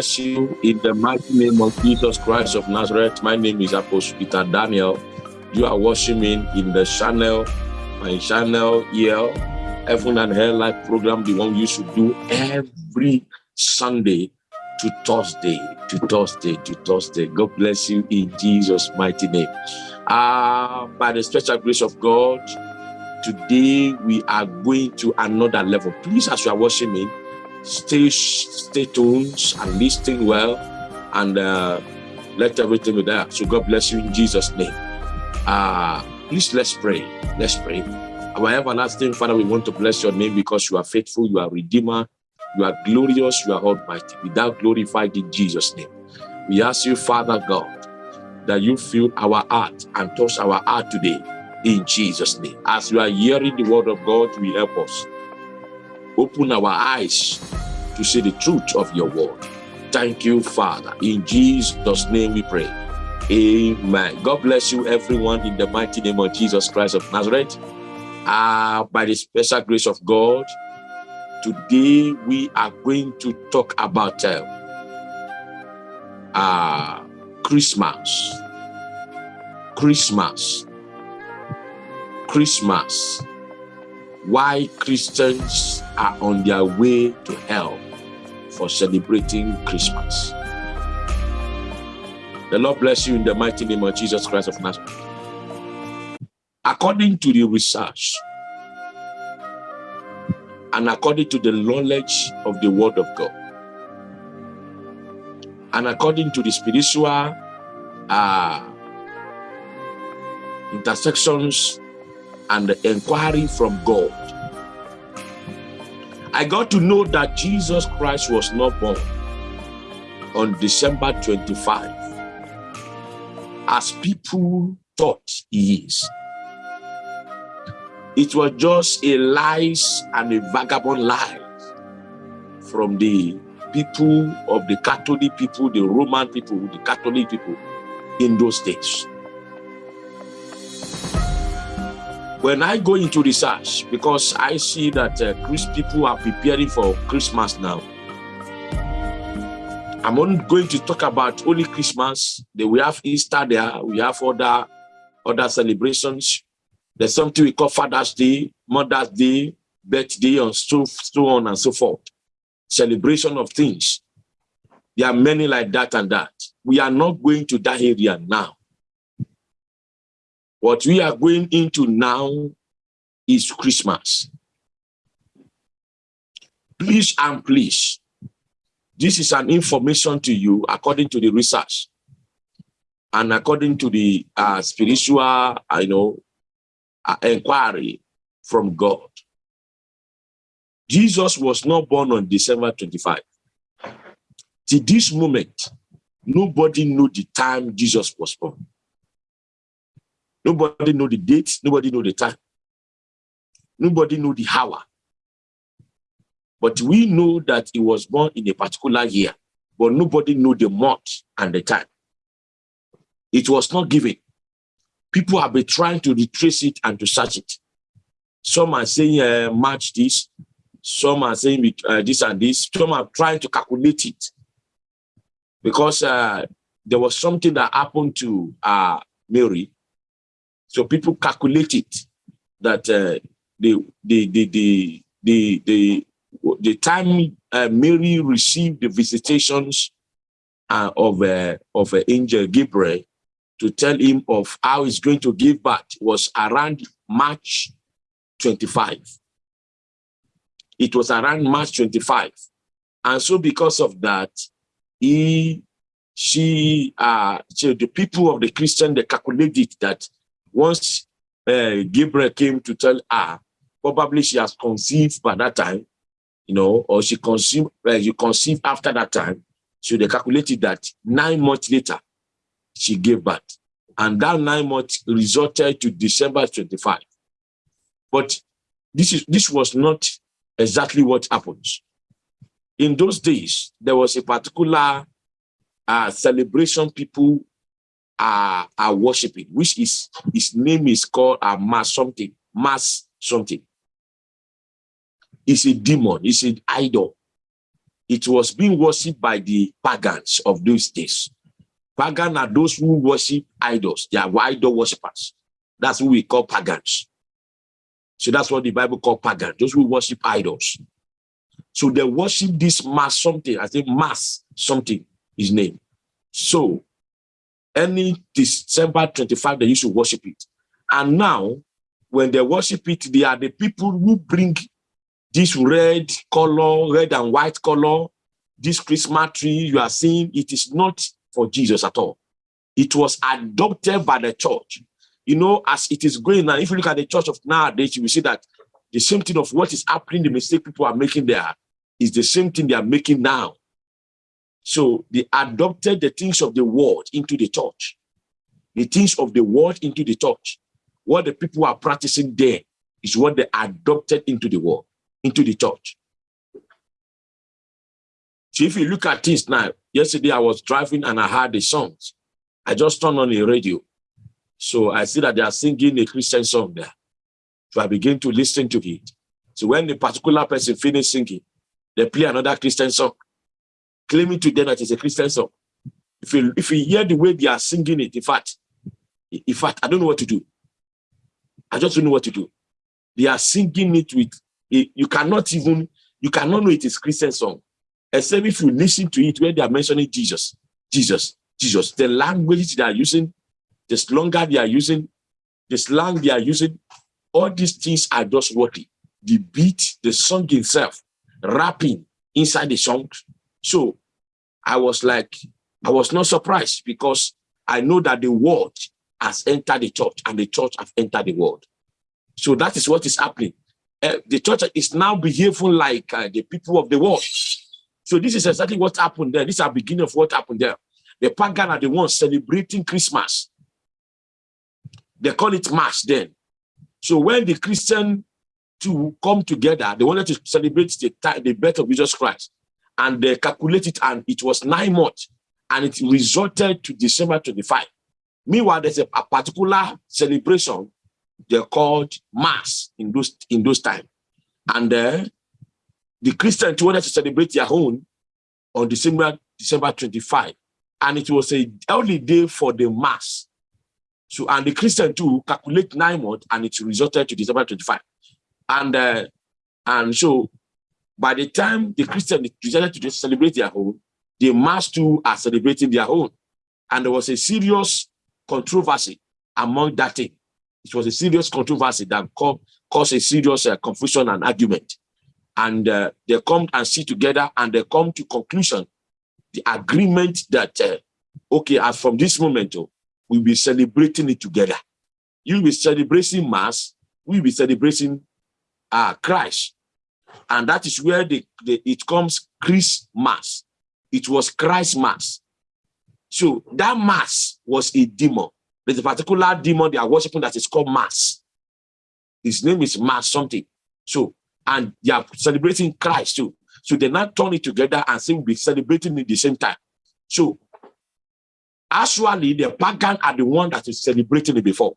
bless you in the mighty name of Jesus Christ of Nazareth. My name is Apostle Peter Daniel. You are watching me in the channel, my channel here, Heaven and Hell Life program, the one you should do every Sunday to Thursday, to Thursday, to Thursday. God bless you in Jesus' mighty name. Uh, by the special grace of God, today we are going to another level. Please, as you are watching me, stay stay tuned and listen well and uh, let everything be there. So God bless you in Jesus' name. Uh, please let's pray. Let's pray. Our everlasting Father, we want to bless your name because you are faithful, you are redeemer, you are glorious, you are almighty. Without glorified in Jesus' name. We ask you, Father God, that you fill our heart and touch our heart today in Jesus' name. As you are hearing the word of God, we help us. Open our eyes to see the truth of your word. Thank you, Father. In Jesus' name we pray. Amen. God bless you, everyone, in the mighty name of Jesus Christ of Nazareth. Uh, by the special grace of God, today we are going to talk about uh, uh, Christmas. Christmas. Christmas. Why Christians are on their way to hell for celebrating Christmas. The Lord bless you in the mighty name of Jesus Christ of Nazareth. According to the research and according to the knowledge of the word of God, and according to the spiritual uh, intersections and inquiry from God, I got to know that Jesus Christ was not born on December 25 as people thought he is. It was just a lies and a vagabond lie from the people of the Catholic people, the Roman people, the Catholic people in those days. When I go into research, because I see that uh, people are preparing for Christmas now, I'm only going to talk about Holy Christmas. We have Easter there. We have other, other celebrations. There's something we call Father's Day, Mother's Day, birthday, and so, so on and so forth celebration of things. There are many like that and that. We are not going to that area now. What we are going into now is Christmas. Please and please, this is an information to you according to the research and according to the uh, spiritual, I know, uh, inquiry from God. Jesus was not born on December 25. To this moment, nobody knew the time Jesus was born. Nobody know the date, nobody know the time. Nobody know the hour. But we know that he was born in a particular year, but nobody knew the month and the time. It was not given. People have been trying to retrace it and to search it. Some are saying uh, March this, some are saying uh, this and this. Some are trying to calculate it because uh, there was something that happened to uh, Mary. So people calculate it that uh, the, the, the, the, the, the, the time uh, Mary received the visitations uh, of, uh, of uh, angel Gabriel to tell him of how he's going to give birth was around March 25. It was around March 25. And so because of that, he, she, uh, so the people of the Christian, they calculated that once uh, Gabriel came to tell her, probably she has conceived by that time, you know, or she conceived, uh, you conceived after that time. So they calculated that nine months later, she gave birth. And that nine months resulted to December 25. But this is this was not exactly what happens. In those days, there was a particular uh, celebration people are, are worshiping, which is his name is called a uh, mass something, mass something. It's a demon, it's an idol. it was being worshipped by the pagans of those days. Pagan are those who worship idols. They are idol worshippers. That's who we call pagans. So that's what the Bible called pagan, those who worship idols. So they worship this mass something, I think mass something, his name. So any December 25, they used to worship it. And now, when they worship it, they are the people who bring this red color, red and white color, this Christmas tree you are seeing, it is not for Jesus at all. It was adopted by the church. You know, as it is going now, if you look at the church of nowadays, you will see that the same thing of what is happening, the mistake people are making there is the same thing they are making now. So they adopted the things of the world into the church. The things of the world into the church. What the people are practicing there is what they adopted into the world, into the church. So if you look at this now, yesterday I was driving and I heard the songs. I just turned on the radio. So I see that they are singing a Christian song there. So I begin to listen to it. So when the particular person finishes singing, they play another Christian song, claiming to them that it's a Christian song. If you, if you hear the way they are singing it, in fact, in fact, I don't know what to do. I just don't know what to do. They are singing it with, you cannot even, you cannot know it is Christian song except if you listen to it where they are mentioning Jesus, Jesus, Jesus. The language they are using, the slogan they are using, the slang they are using, all these things are just worthy. The beat, the song itself, rapping inside the song. So I was like, I was not surprised because I know that the world has entered the church and the church have entered the world. So that is what is happening. Uh, the church is now behaving like uh, the people of the world. So this is exactly what happened there. This is the beginning of what happened there. The pagan are the ones celebrating Christmas. They call it Mass then. So when the Christian to come together, they wanted to celebrate the, the birth of Jesus Christ. And they calculated and it was nine months. And it resulted to December 25. Meanwhile, there's a, a particular celebration they called Mass in those in those times. And uh, the Christians wanted to celebrate their own on December, December 25. And it was a early day for the mass. So, and the Christian too calculate nine months and it resulted to December 25. And, uh, and so by the time the Christian decided to celebrate their own, the mass too are celebrating their own. And there was a serious controversy among that. It was a serious controversy that caused a serious uh, confusion and argument and uh, they come and sit together and they come to conclusion, the agreement that, uh, okay, as from this moment, oh, we'll be celebrating it together. You'll be celebrating Mass, we'll be celebrating uh, Christ. And that is where the, the, it comes Christmas. It was Christ Mass. So that Mass was a demon. There's a particular demon they are worshiping that is called Mass. His name is Mass something. So and they are celebrating Christ too. So they now turn it together and say we'll be celebrating at the same time. So actually the pagan are the one that is celebrating it before.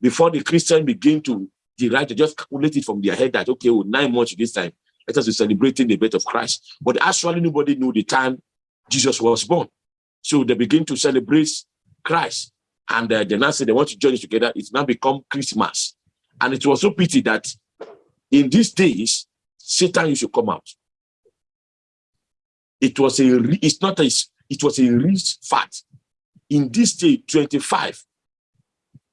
Before the Christian begin to derive, they just calculated from their head that okay, well, nine months this time, let us be celebrating the birth of Christ. But actually nobody knew the time Jesus was born. So they begin to celebrate Christ. And uh, say they want to join it together. It's now become Christmas. And it was so pity that in these days, Satan used to come out. It was a, it's not a, it was a rich fact. In this day, 25,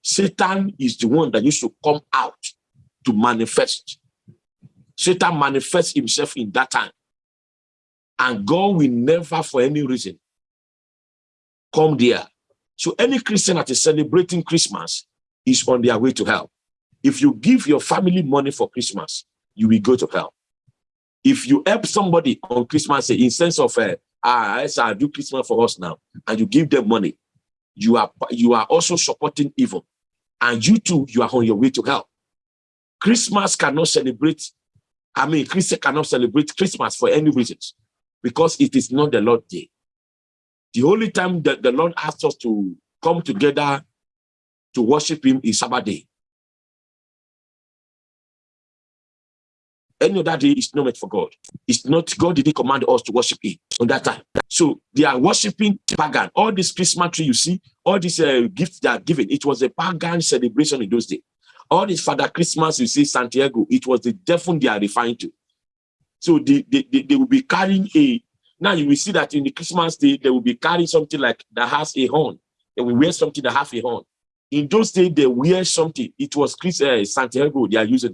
Satan is the one that used to come out to manifest. Satan manifests himself in that time. And God will never, for any reason, come there. So any Christian that is celebrating Christmas is on their way to hell. If you give your family money for Christmas, you will go to hell. If you help somebody on Christmas, say, in sense of, uh, ah, I do Christmas for us now, and you give them money, you are you are also supporting evil, and you too, you are on your way to hell. Christmas cannot celebrate. I mean, Christian cannot celebrate Christmas for any reasons, because it is not the Lord day. The only time that the Lord asks us to come together to worship Him is Sabbath day. Any other day is not meant for God. It's not God didn't command us to worship Him on that time. So they are worshiping pagan. All this Christmas tree you see, all these uh, gifts they are given, it was a pagan celebration in those days. All this Father Christmas you see, Santiago, it was the devil they are referring to. So they, they, they, they will be carrying a, now you will see that in the Christmas day, they will be carrying something like that has a horn. They will wear something that has a horn. In those days, they wear something. It was Chris, uh, Santiago they are using.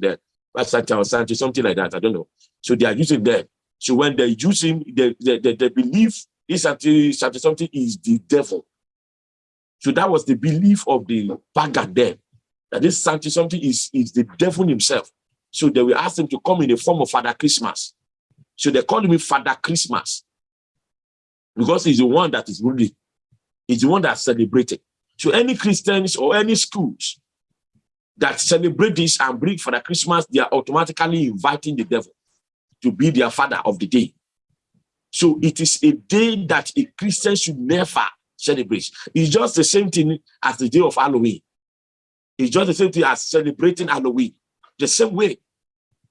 Santiago, Santiago, something like that. I don't know. So they are using that. So when they use him, they, they, they, they believe this Santi, something is the devil. So that was the belief of the pagan then. That this Santi something is, is the devil himself. So they will ask him to come in the form of Father Christmas. So they call him Father Christmas. Because he's the one that is ruling. He's the one that's celebrated. So any Christians or any schools that celebrate this and bring Father Christmas, they are automatically inviting the devil to be their father of the day. So it is a day that a Christian should never celebrate. It's just the same thing as the day of Halloween. It's just the same thing as celebrating Halloween. The same way.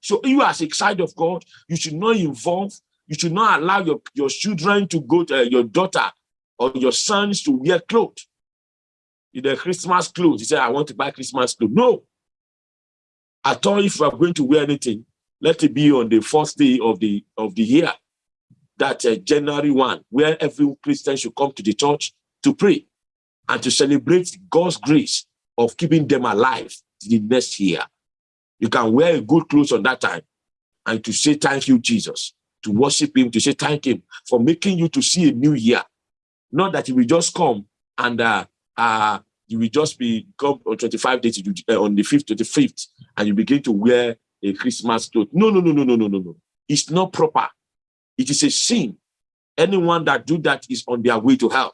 So you as a child of God, you should not involve, you should not allow your, your children to go to uh, your daughter or your sons to wear clothes In the Christmas clothes. He said, I want to buy Christmas clothes. No. I thought if we are going to wear anything, let it be on the first day of the of the year, that uh, January 1, where every Christian should come to the church to pray and to celebrate God's grace of keeping them alive the next year. You can wear good clothes on that time and to say thank you, Jesus, to worship him, to say thank him for making you to see a new year. Not that he will just come and uh, uh, you will just be come on 25 days uh, on the 5th to the 5th and you begin to wear a Christmas cloth. No, no, no, no, no, no, no, no. It's not proper. It is a sin. Anyone that do that is on their way to hell.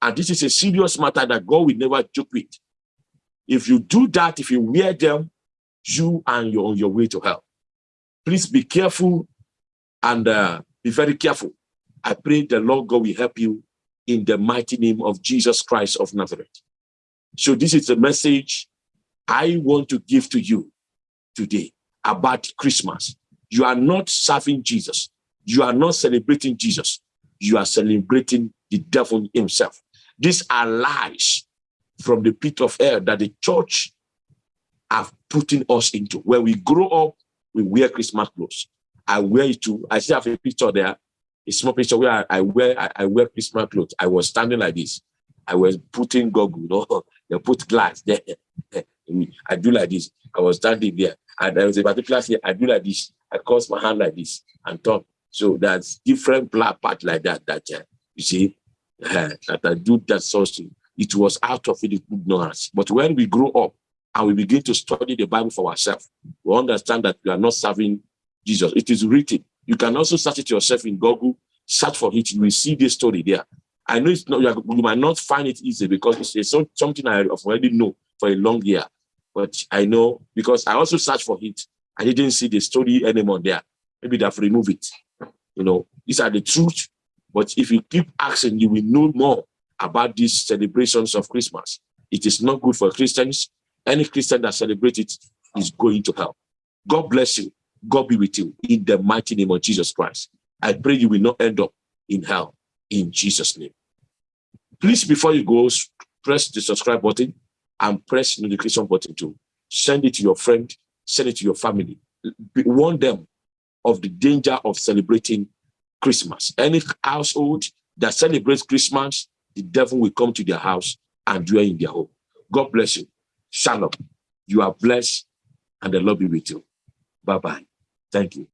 And this is a serious matter that God will never joke with. If you do that, if you wear them, you and you're on your way to hell. Please be careful and uh, be very careful. I pray the Lord God will help you in the mighty name of Jesus Christ of Nazareth. So this is the message I want to give to you today about Christmas. You are not serving Jesus. You are not celebrating Jesus. You are celebrating the devil himself. These are lies from the pit of hell that the church have putting us into. When we grow up, we wear Christmas clothes. I wear it too. I still have a picture there a small picture where I, I wear I, I, wear Christmas clothes. I was standing like this. I was putting goggle, you know, they put glass there. I do like this. I was standing there. And there was a particular thing I do like this. I cross my hand like this and talk. So that's different black part like that, that uh, you see, uh, that I do that of It was out of ignorance. But when we grow up and we begin to study the Bible for ourselves, we understand that we are not serving Jesus. It is written you can also search it yourself in Google, search for it, you will see this story there. I know it's not, you might not find it easy because it's something I already know for a long year. But I know because I also searched for it. I didn't see the story anymore there. Maybe they've removed it. You know, these are the truth. But if you keep asking, you will know more about these celebrations of Christmas. It is not good for Christians. Any Christian that celebrates it is going to hell. God bless you. God be with you in the mighty name of Jesus Christ. I pray you will not end up in hell in Jesus' name. Please, before you go, press the subscribe button and press the notification button too. Send it to your friend, send it to your family. Warn them of the danger of celebrating Christmas. Any household that celebrates Christmas, the devil will come to their house and dwell in their home. God bless you. Shalom. You are blessed and the Lord be with you. Bye-bye. Thank you.